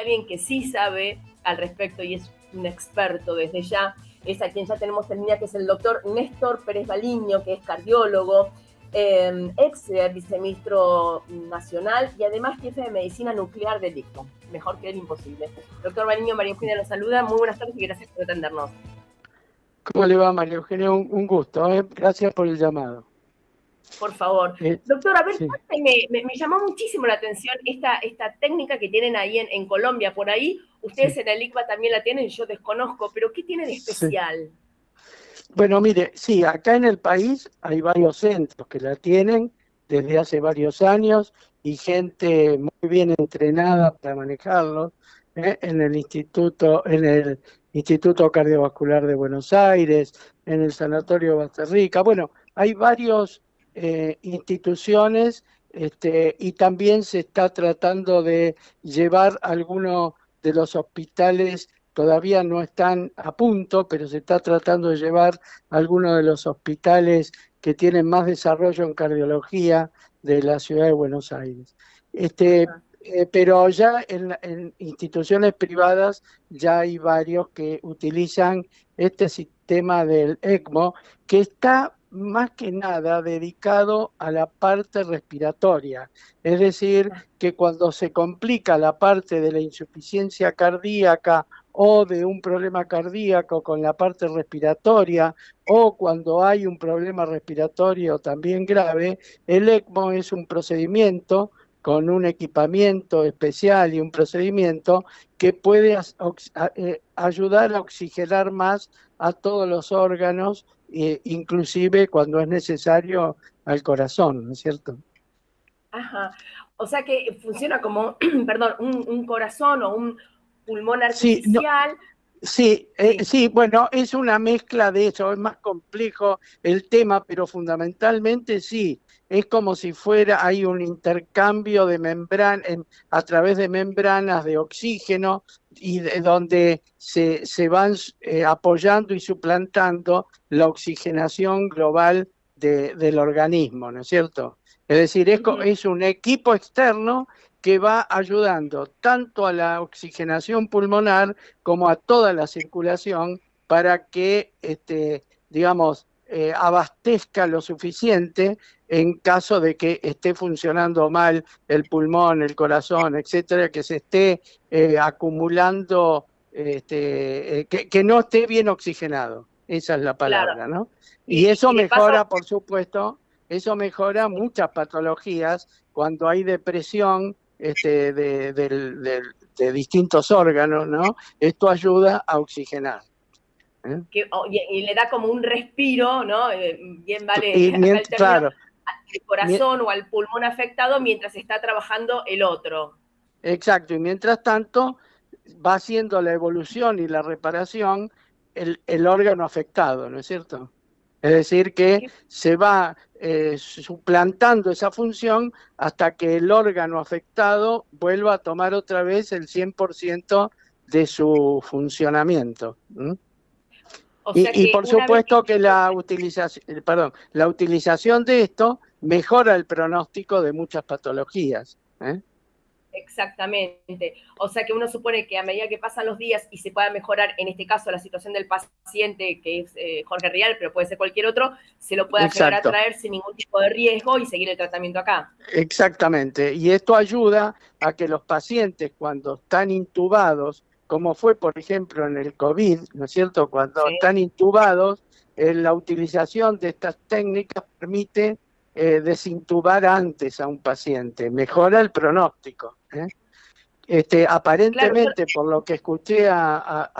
alguien que sí sabe al respecto y es un experto desde ya, es a quien ya tenemos en línea, que es el doctor Néstor Pérez Baliño, que es cardiólogo, eh, ex viceministro nacional y además jefe de medicina nuclear del ICO. Mejor que él, imposible. Doctor Baliño, María Eugenia nos saluda. Muy buenas tardes y gracias por atendernos. ¿Cómo le va, María Eugenia? Un, gusto. ¿eh? Gracias por el llamado. Por favor. Eh, Doctor, a ver, me, llamó muchísimo la atención esta, esta técnica que tienen ahí en, Colombia. Por ahí, ustedes en el ICBA también la tienen, yo desconozco, pero ¿qué tiene de especial? Bueno, mire, sí, acá en el país hay varios centros que la tienen desde hace varios años y gente muy bien entrenada para manejarlo. ¿eh? En el instituto, en el Instituto Cardiovascular de Buenos Aires, en el Sanatorio Basterrica. Bueno, hay varios eh, instituciones este, y también se está tratando de llevar algunos de los hospitales, todavía no están a punto, pero se está tratando de llevar algunos de los hospitales que tienen más desarrollo en cardiología de la ciudad de Buenos Aires. Este, eh, pero ya en, instituciones privadas ya hay varios que utilizan este sistema del ECMO que está más que nada dedicado a la parte respiratoria, es decir, que cuando se complica la parte de la insuficiencia cardíaca o de un problema cardíaco con la parte respiratoria o cuando hay un problema respiratorio también grave, el ECMO es un procedimiento con un equipamiento especial y un procedimiento que puede eh, ayudar a oxigenar más a todos los órganos, eh, inclusive cuando es necesario al corazón, ¿no es cierto? Ajá. O sea que funciona como, perdón, un, corazón o un pulmón artificial. Sí, eh, sí. bueno, es una mezcla de eso, es más complejo el tema, pero fundamentalmente sí, es como si fuera, hay un intercambio de membrana, a través de membranas de oxígeno y de, donde se, se van eh, apoyando y suplantando la oxigenación global del organismo, ¿no es cierto? Es decir, es, es un equipo externo que va ayudando tanto a la oxigenación pulmonar como a toda la circulación para que, este, digamos, eh, abastezca lo suficiente en caso de que esté funcionando mal el pulmón, el corazón, etcétera, que se esté eh, acumulando, este, eh, que, no esté bien oxigenado. Esa es la palabra, ¿no? Y, eso mejora, por supuesto, eso mejora muchas patologías cuando hay depresión este, de, distintos órganos, ¿no? Esto ayuda a oxigenar. ¿eh? y, le da como un respiro, ¿no? bien vale. Y, claro, al corazón o al pulmón afectado mientras está trabajando el otro. Exacto, y mientras tanto va haciendo la evolución y la reparación el, el órgano afectado, ¿no es cierto? Es decir, que se va eh, suplantando esa función hasta que el órgano afectado vuelva a tomar otra vez el 100% de su funcionamiento y, por supuesto que, la utilización, perdón, la utilización de esto mejora el pronóstico de muchas patologías. ¿eh? Exactamente. O sea que uno supone que a medida que pasan los días y se pueda mejorar, en este caso, la situación del paciente, que es eh, Jorge Rial, pero puede ser cualquier otro, se lo pueda llegar a traer sin ningún tipo de riesgo y seguir el tratamiento acá. Exactamente. Y esto ayuda a que los pacientes, cuando están intubados como fue, por ejemplo, en el COVID, ¿no es cierto? Cuando están intubados, eh, la utilización de estas técnicas permite eh, desintubar antes a un paciente, mejora el pronóstico. ¿eh? Este, aparentemente, por lo que escuché, a,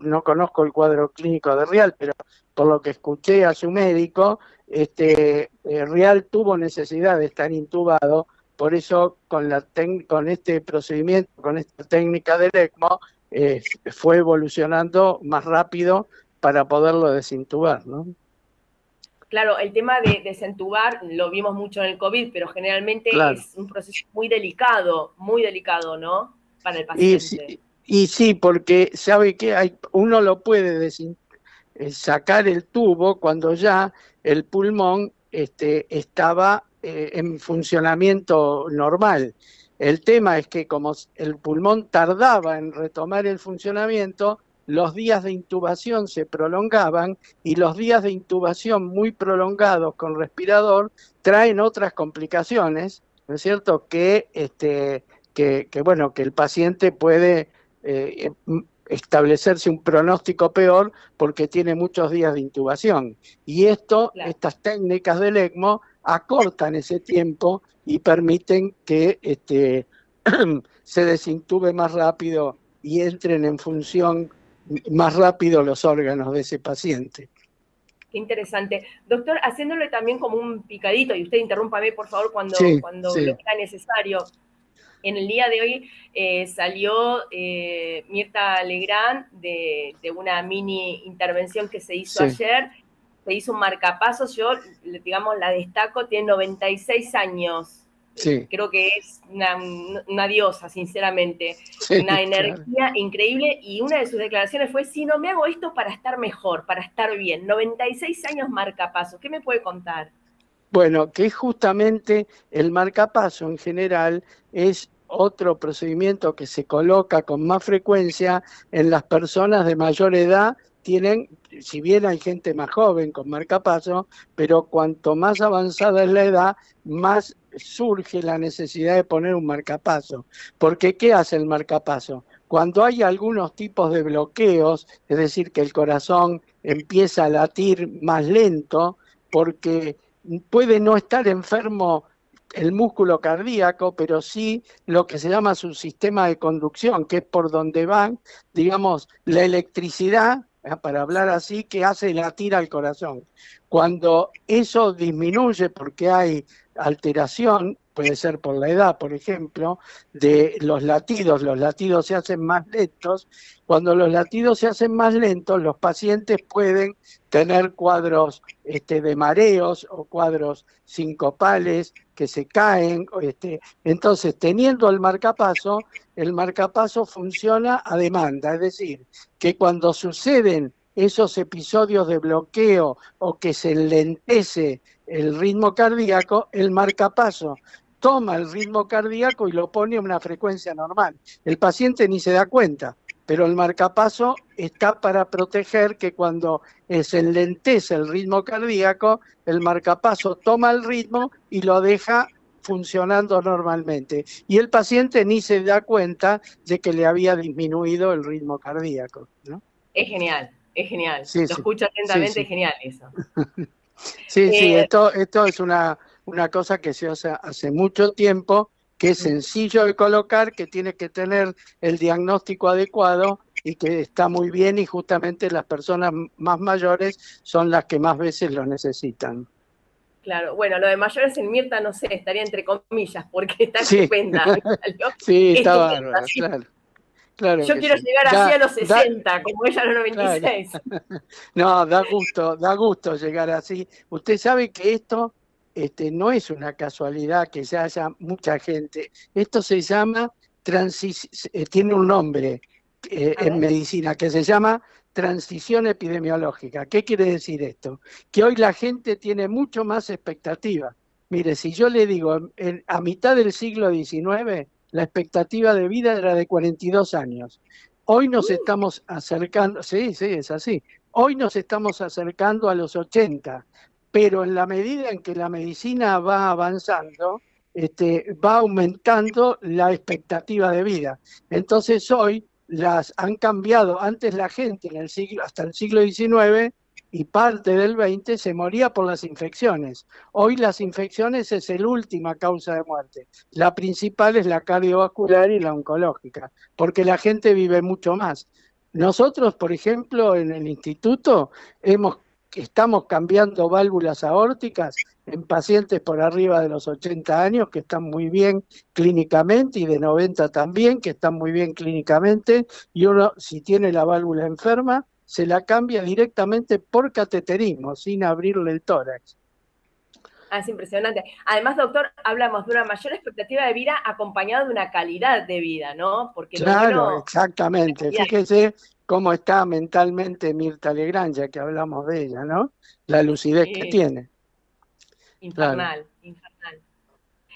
no conozco el cuadro clínico de Real, pero por lo que escuché a su médico, este, Real tuvo necesidad de estar intubado, por eso con, la con este procedimiento, con esta técnica del ECMO, eh, fue evolucionando más rápido para poderlo desintubar, ¿no? Claro, el tema de desentubar lo vimos mucho en el COVID, pero generalmente es un proceso muy delicado, muy delicado, ¿no? Para el paciente. Y sí, porque sabe que hay, uno lo puede eh, sacar el tubo cuando ya el pulmón este, estaba eh, en funcionamiento normal El tema es que como el pulmón tardaba en retomar el funcionamiento, los días de intubación se prolongaban y los días de intubación muy prolongados con respirador traen otras complicaciones, ¿no es cierto? Que, este, que, bueno, que el paciente puede eh, establecerse un pronóstico peor porque tiene muchos días de intubación. Y esto, estas técnicas del ECMO acortan ese tiempo y permiten que este, se desintube más rápido y entren en función más rápido los órganos de ese paciente. Qué interesante. Doctor, haciéndole también como un picadito, y usted interrúmpame por favor cuando, cuando sea necesario. En el día de hoy eh, salió eh, Mirta Legrand de, una mini intervención que se hizo ayer. Se hizo un marcapasos, yo, digamos, la destaco, tiene 96 años. Creo que es una, diosa, sinceramente. una energía increíble y una de sus declaraciones fue, si no me hago esto para estar mejor, para estar bien. 96 años marcapasos. ¿Qué me puede contar? Bueno, que justamente el marcapaso en general es otro procedimiento que se coloca con más frecuencia en las personas de mayor edad tienen, si bien hay gente más joven con marcapaso, pero cuanto más avanzada es la edad, más surge la necesidad de poner un marcapaso. Porque ¿qué hace el marcapaso? Cuando hay algunos tipos de bloqueos, es decir, que el corazón empieza a latir más lento, porque puede no estar enfermo el músculo cardíaco, pero sí lo que se llama su sistema de conducción, que es por donde van, digamos, la electricidad. Para hablar así, que hace latir al corazón. Cuando eso disminuye porque hay alteración, puede ser por la edad, por ejemplo, de los latidos, los latidos se hacen más lentos. Cuando los latidos se hacen más lentos, los pacientes pueden tener cuadros este, de mareos o cuadros sincopales que se caen. Este, entonces, teniendo el marcapaso, el marcapaso funciona a demanda, es decir, que cuando suceden esos episodios de bloqueo o que se lentece el ritmo cardíaco, el marcapaso toma el ritmo cardíaco y lo pone a una frecuencia normal. El paciente ni se da cuenta, pero el marcapaso está para proteger que cuando se enlentece el ritmo cardíaco, el marcapaso toma el ritmo y lo deja funcionando normalmente. Y el paciente ni se da cuenta de que le había disminuido el ritmo cardíaco. Es genial, es genial. lo escucho atentamente, es genial eso. Sí, sí, eh, esto, esto es una, una cosa que se hace hace mucho tiempo, que es sencillo de colocar, que tiene que tener el diagnóstico adecuado y que está muy bien y justamente las personas más mayores son las que más veces lo necesitan. Claro, bueno, lo de mayores en Mirta, no sé, estaría entre comillas, porque está estupenda. sí, está bárbaro, claro. Yo quiero llegar así a los 60, como ella a los 96. No, da gusto, da gusto llegar así. Usted sabe que esto este, no es una casualidad que ya haya mucha gente. Esto se llama, eh, tiene un nombre eh, en medicina que se llama transición epidemiológica. ¿Qué quiere decir esto? Que hoy la gente tiene mucho más expectativa. Mire, si yo le digo, a mitad del siglo XIX, la expectativa de vida era de 42 años. Hoy nos uh. estamos acercando, sí, sí, es así. Hoy nos estamos acercando a los 80, pero en la medida en que la medicina va avanzando, este, va aumentando la expectativa de vida. Entonces hoy las han cambiado. Antes la gente en el siglo, hasta el siglo XIX y parte del 20 se moría por las infecciones. Hoy las infecciones es la última causa de muerte. La principal es la cardiovascular y la oncológica, porque la gente vive mucho más. Nosotros, por ejemplo, en el instituto hemos estamos cambiando válvulas aórticas en pacientes por arriba de los 80 años que están muy bien clínicamente y de 90 también que están muy bien clínicamente y uno si tiene la válvula enferma se la cambia directamente por cateterismo, sin abrirle el tórax. Ah, es impresionante. Además, doctor, hablamos de una mayor expectativa de vida acompañada de una calidad de vida, ¿no? Porque claro, exactamente. Fíjese cómo está mentalmente Mirta Legrand, ya que hablamos de ella, ¿no? La lucidez que tiene. Infernal, infernal.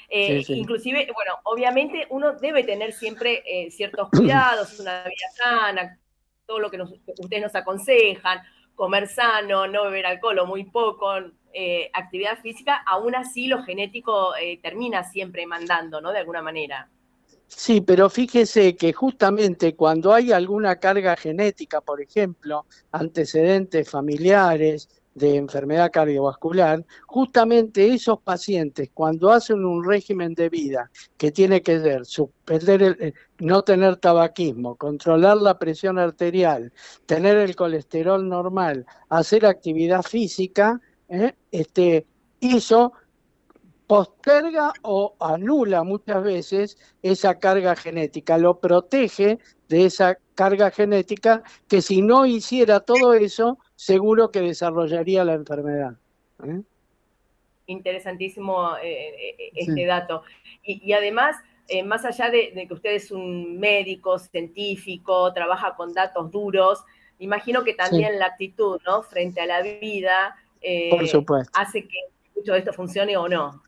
Eh, inclusive, bueno, obviamente uno debe tener siempre eh, ciertos cuidados, una vida sana, todo lo que ustedes nos aconsejan, comer sano, no beber alcohol o muy poco, eh, actividad física, aún así lo genético termina siempre mandando, ¿no? De alguna manera. Sí, pero fíjese que justamente cuando hay alguna carga genética, por ejemplo, antecedentes familiares de enfermedad cardiovascular, justamente esos pacientes cuando hacen un régimen de vida que tiene que ver suspender el, eh, no tener tabaquismo, controlar la presión arterial, tener el colesterol normal, hacer actividad física, ¿eh? este, eso posterga o anula muchas veces esa carga genética, lo protege de esa carga genética que si no hiciera todo eso, seguro que desarrollaría la enfermedad. ¿eh? Interesantísimo eh, eh, este dato. Y, además, más allá de, que usted es un médico, científico, trabaja con datos duros, imagino que también la actitud ¿no? frente a la vida hace que mucho de esto funcione o no.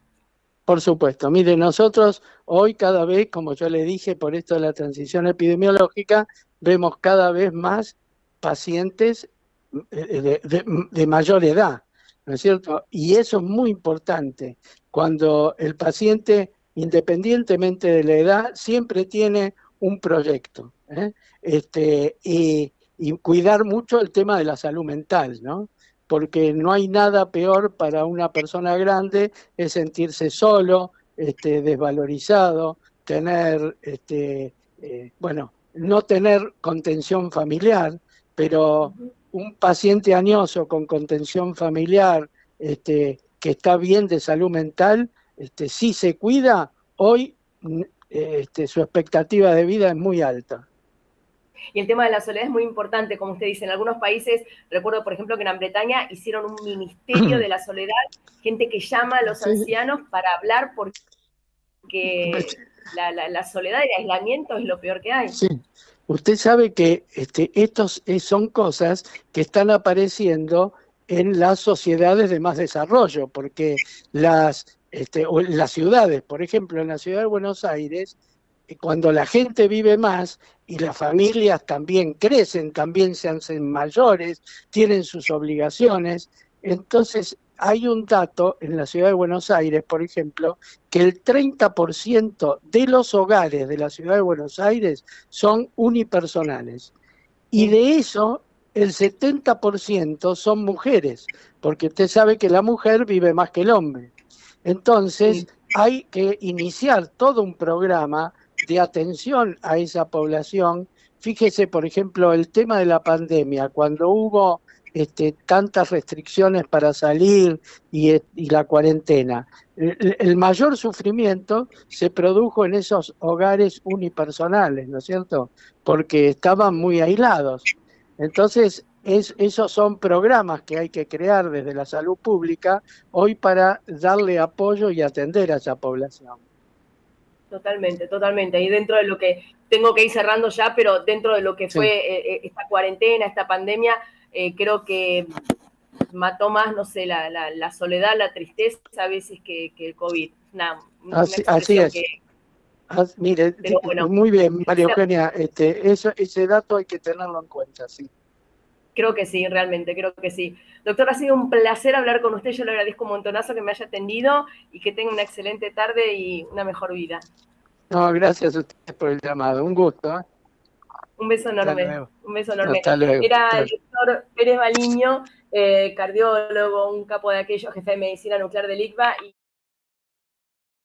Por supuesto. Mire, nosotros hoy cada vez, como yo le dije, por esto de la transición epidemiológica, vemos cada vez más pacientes eh, de, mayor edad, ¿no es cierto? Y eso es muy importante. Cuando el paciente, independientemente de la edad, siempre tiene un proyecto. ¿eh? Este, y cuidar mucho el tema de la salud mental, ¿no? Porque no hay nada peor para una persona grande es sentirse solo, este, desvalorizado, tener, este, eh, bueno, no tener contención familiar, pero un paciente añoso con contención familiar este, que está bien de salud mental, este, si se cuida, hoy este, su expectativa de vida es muy alta. Y el tema de la soledad es muy importante, como usted dice, en algunos países, recuerdo por ejemplo que en Gran Bretaña hicieron un ministerio de la soledad, gente que llama a los ancianos para hablar porque la, soledad y el aislamiento es lo peor que hay. Sí. Usted sabe que este, estos eh, son cosas que están apareciendo en las sociedades de más desarrollo, porque las, este, las ciudades, por ejemplo, en la ciudad de Buenos Aires, cuando la gente vive más y las familias también crecen, también se hacen mayores, tienen sus obligaciones, entonces hay un dato en la ciudad de Buenos Aires, por ejemplo, que el 30% de los hogares de la ciudad de Buenos Aires son unipersonales. Y de eso, el 70% son mujeres, porque usted sabe que la mujer vive más que el hombre. Entonces, hay que iniciar todo un programa de atención a esa población. Fíjese, por ejemplo, el tema de la pandemia, cuando hubo este, tantas restricciones para salir y, la cuarentena. El, mayor sufrimiento se produjo en esos hogares unipersonales, ¿no es cierto? Porque estaban muy aislados. Entonces, es, esos son programas que hay que crear desde la salud pública hoy para darle apoyo y atender a esa población. Totalmente, totalmente. Y dentro de lo que tengo que ir cerrando ya, pero dentro de lo que fue eh, eh, esta cuarentena, esta pandemia, eh, creo que mató más, no sé, la, la, soledad, la tristeza a veces que, el COVID. así, es. mire, muy bien, María Eugenia, este, eso, ese dato hay que tenerlo en cuenta, sí. Creo que sí, realmente, creo que sí. Doctor, ha sido un placer hablar con usted. Yo le agradezco un montonazo que me haya atendido y que tenga una excelente tarde y una mejor vida. No, gracias a usted por el llamado. Un gusto. ¿eh? Un beso enorme. Un beso enorme. Era el doctor Pérez Baliño, eh, cardiólogo, un capo de aquellos, jefe de medicina nuclear del ICBA. Y